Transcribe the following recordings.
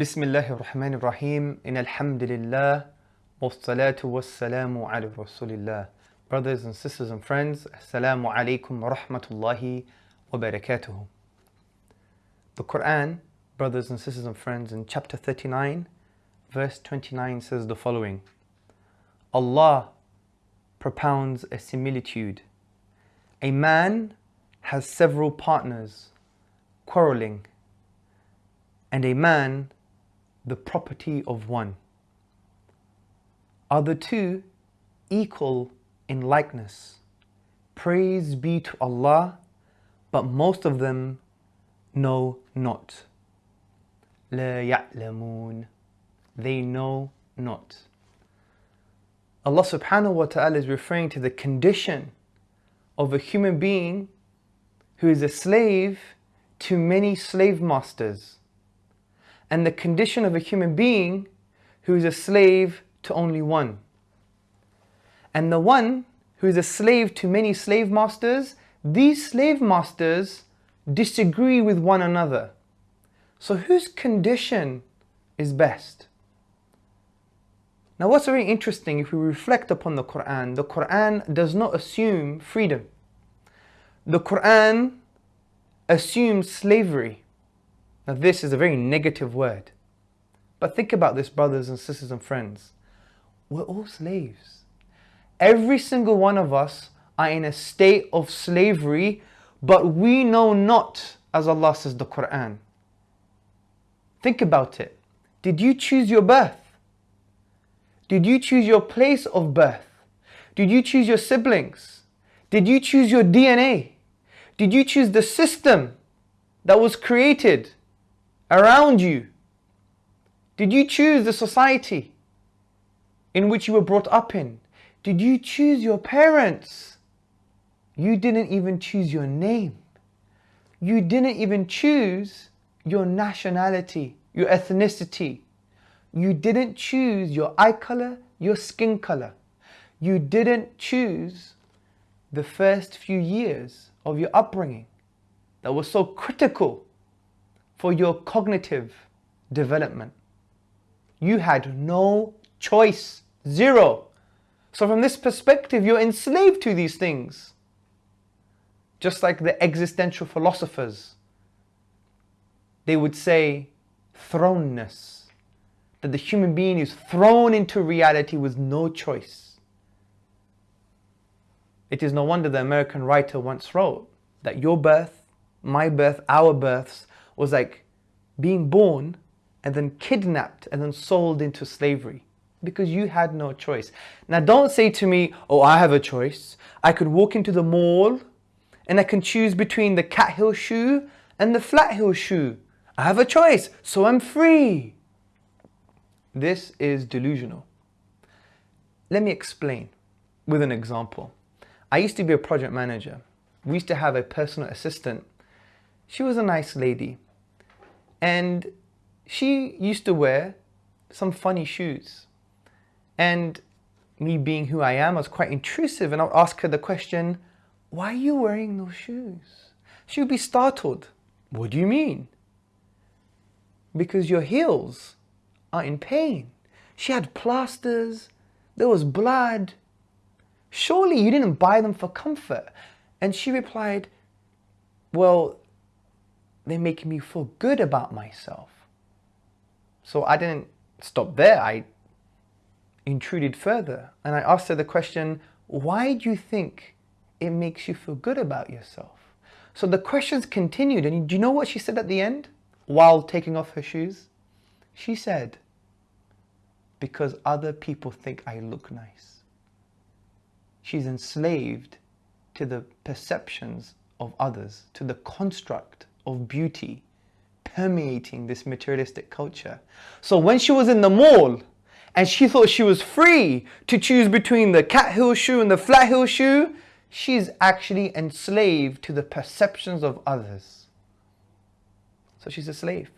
بسم الله الرحمن الرحيم إن الحمد لله والصلاة والسلام على رسول الله Brothers and sisters and friends, Assalamu alaikum wa rahmatullahi wa barakatuhu. The Quran, brothers and sisters and friends, in chapter 39, verse 29 says the following Allah propounds a similitude. A man has several partners quarreling, and a man the property of one. Are the two equal in likeness? Praise be to Allah, but most of them know not. لا يعلمون. They know not. Allah subhanahu wa ta'ala is referring to the condition of a human being who is a slave to many slave masters and the condition of a human being who is a slave to only one. And the one who is a slave to many slave masters, these slave masters disagree with one another. So whose condition is best? Now what's very interesting if we reflect upon the Quran, the Quran does not assume freedom. The Quran assumes slavery. Now, this is a very negative word. But think about this, brothers and sisters and friends. We're all slaves. Every single one of us are in a state of slavery, but we know not, as Allah says the Quran. Think about it. Did you choose your birth? Did you choose your place of birth? Did you choose your siblings? Did you choose your DNA? Did you choose the system that was created around you? Did you choose the society in which you were brought up in? Did you choose your parents? You didn't even choose your name. You didn't even choose your nationality, your ethnicity. You didn't choose your eye color, your skin color. You didn't choose the first few years of your upbringing that was so critical for your cognitive development. You had no choice, zero. So from this perspective, you're enslaved to these things. Just like the existential philosophers, they would say thrownness, that the human being is thrown into reality with no choice. It is no wonder the American writer once wrote that your birth, my birth, our births was like being born and then kidnapped and then sold into slavery because you had no choice. Now don't say to me, oh, I have a choice. I could walk into the mall and I can choose between the cat heel shoe and the flat heel shoe. I have a choice, so I'm free. This is delusional. Let me explain with an example. I used to be a project manager. We used to have a personal assistant. She was a nice lady. And she used to wear some funny shoes. And me being who I am, I was quite intrusive and I would ask her the question, why are you wearing those shoes? She would be startled. What do you mean? Because your heels are in pain. She had plasters, there was blood. Surely you didn't buy them for comfort. And she replied, well, they make me feel good about myself. So I didn't stop there. I intruded further and I asked her the question, why do you think it makes you feel good about yourself? So the questions continued and do you know what she said at the end while taking off her shoes? She said, because other people think I look nice. She's enslaved to the perceptions of others, to the construct of beauty permeating this materialistic culture. So when she was in the mall and she thought she was free to choose between the cat heel shoe and the flat heel shoe, she's actually enslaved to the perceptions of others. So she's a slave.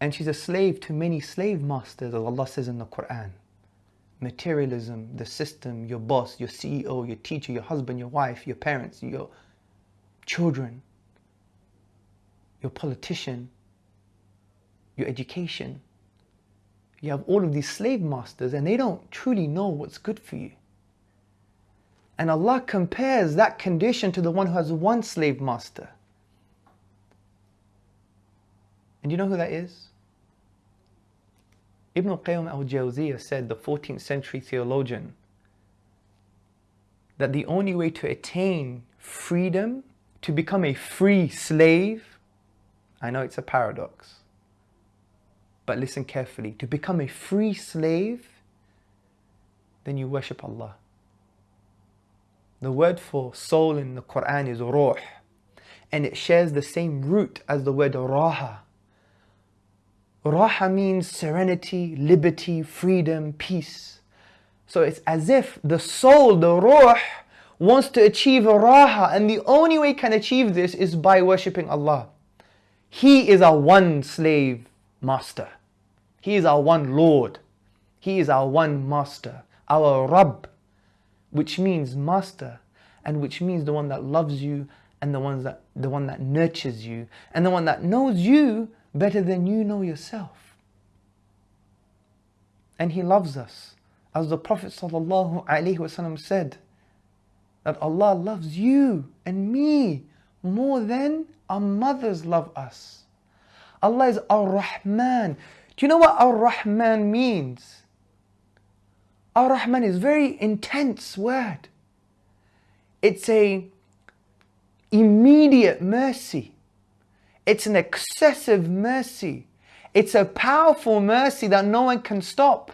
And she's a slave to many slave masters, as Allah says in the Quran. Materialism, the system, your boss, your CEO, your teacher, your husband, your wife, your parents, your children. your politician, your education. You have all of these slave masters and they don't truly know what's good for you. And Allah compares that condition to the one who has one slave master. And you know who that is? Ibn Qayyim al-Jawziyah said, the 14th century theologian, that the only way to attain freedom, to become a free slave, I know it's a paradox, but listen carefully, to become a free slave, then you worship Allah. The word for soul in the Quran is ruh, and it shares the same root as the word raha. Raha means serenity, liberty, freedom, peace. So it's as if the soul, the ruh, wants to achieve a raha, and the only way can achieve this is by worshipping Allah. He is our one slave master. He is our one Lord. He is our one master, our Rabb which means master and which means the one that loves you and the ones that the one that nurtures you and the one that knows you better than you know yourself and he loves us as the prophet sallallahu said that Allah loves you and me more than our mothers love us Allah is ar-Rahman do you know what ar-Rahman means Ar-Rahman is very intense word. It's a immediate mercy. It's an excessive mercy. It's a powerful mercy that no one can stop.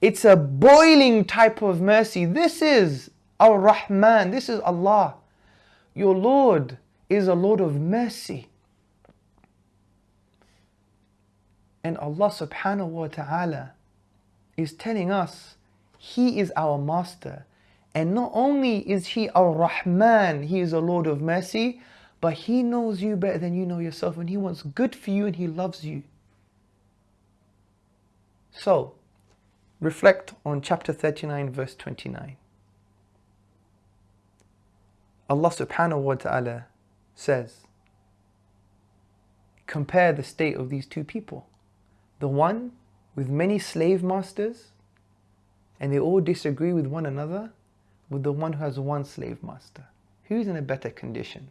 It's a boiling type of mercy. This is Ar-Rahman. This is Allah. Your Lord is a Lord of mercy. And Allah subhanahu wa ta'ala is telling us He is our Master. And not only is He our Rahman, He is a Lord of mercy, but He knows you better than you know yourself and He wants good for you and He loves you. So, reflect on chapter 39, verse 29. Allah subhanahu wa ta'ala says, compare the state of these two people. The one with many slave masters and they all disagree with one another with the one who has one slave master. Who's in a better condition?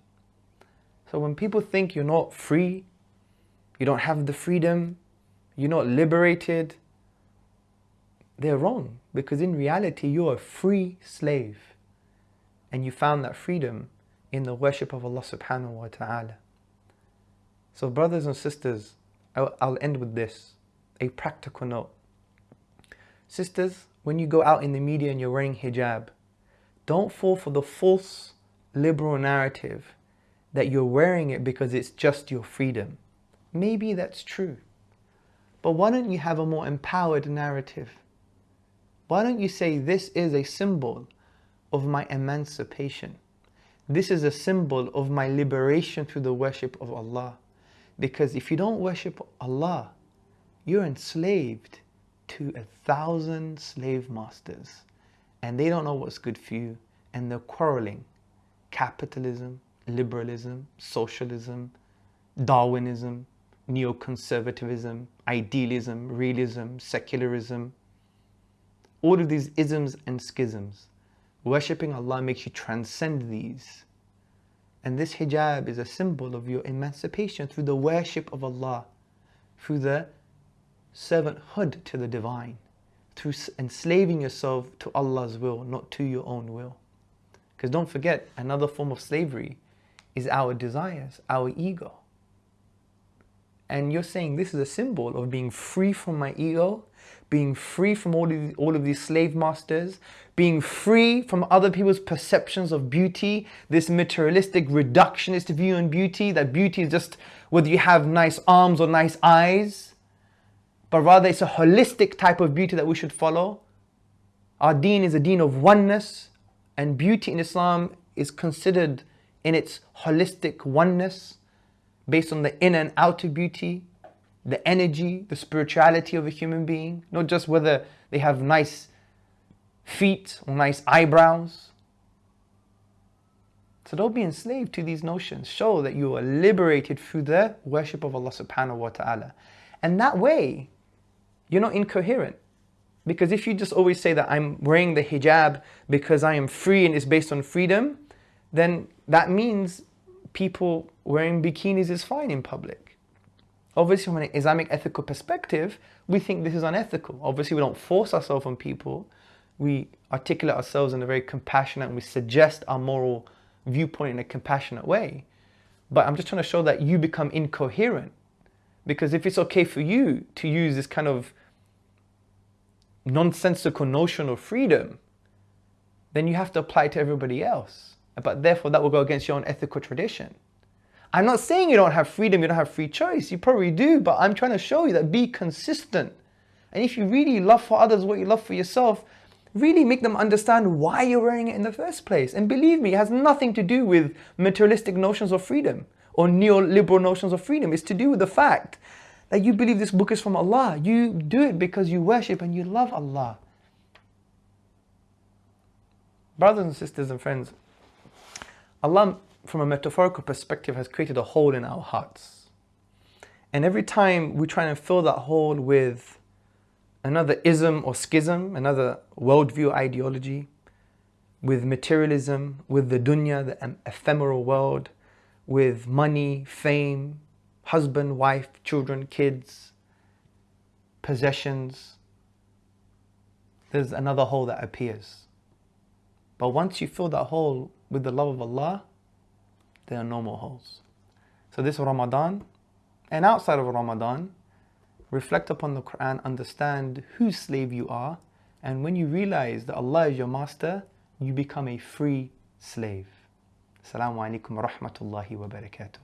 So when people think you're not free, you don't have the freedom, you're not liberated, they're wrong because in reality you're a free slave and you found that freedom in the worship of Allah subhanahu wa ta'ala. So brothers and sisters, I'll end with this a practical note. Sisters, when you go out in the media and you're wearing hijab, don't fall for the false liberal narrative that you're wearing it because it's just your freedom. Maybe that's true. But why don't you have a more empowered narrative? Why don't you say this is a symbol of my emancipation? This is a symbol of my liberation through the worship of Allah. Because if you don't worship Allah, you're enslaved to a thousand slave masters and they don't know what's good for you and they're quarreling. Capitalism, liberalism, socialism, Darwinism, neoconservatism, idealism, realism, secularism, all of these isms and schisms. Worshipping Allah makes you transcend these. And this hijab is a symbol of your emancipation through the worship of Allah, through the servanthood to the divine through enslaving yourself to Allah's will, not to your own will. Because don't forget, another form of slavery is our desires, our ego. And you're saying this is a symbol of being free from my ego, being free from all of, these, all of these slave masters, being free from other people's perceptions of beauty, this materialistic reductionist view on beauty, that beauty is just whether you have nice arms or nice eyes but rather it's a holistic type of beauty that we should follow. Our deen is a deen of oneness, and beauty in Islam is considered in its holistic oneness based on the inner and outer beauty, the energy, the spirituality of a human being, not just whether they have nice feet or nice eyebrows. So don't be enslaved to these notions. Show that you are liberated through the worship of Allah subhanahu wa ta'ala. And that way, you're not incoherent. Because if you just always say that I'm wearing the hijab because I am free and it's based on freedom, then that means people wearing bikinis is fine in public. Obviously, from an Islamic ethical perspective, we think this is unethical. Obviously, we don't force ourselves on people. We articulate ourselves in a very compassionate and we suggest our moral viewpoint in a compassionate way. But I'm just trying to show that you become incoherent. Because if it's okay for you to use this kind of nonsensical notion of freedom, then you have to apply it to everybody else. But therefore, that will go against your own ethical tradition. I'm not saying you don't have freedom, you don't have free choice. You probably do, but I'm trying to show you that be consistent. And if you really love for others what you love for yourself, really make them understand why you're wearing it in the first place. And believe me, it has nothing to do with materialistic notions of freedom or neoliberal notions of freedom. It's to do with the fact that you believe this book is from Allah. You do it because you worship and you love Allah. Brothers and sisters and friends, Allah, from a metaphorical perspective, has created a hole in our hearts. And every time we try and fill that hole with another ism or schism, another worldview ideology, with materialism, with the dunya, the ephemeral world, with money, fame, husband, wife, children, kids, possessions, there's another hole that appears. But once you fill that hole with the love of Allah, there are no holes. So this Ramadan and outside of Ramadan, reflect upon the Quran, understand whose slave you are, and when you realize that Allah is your master, you become a free slave. Assalamu alaikum wa rahmatullahi wa barakatuh.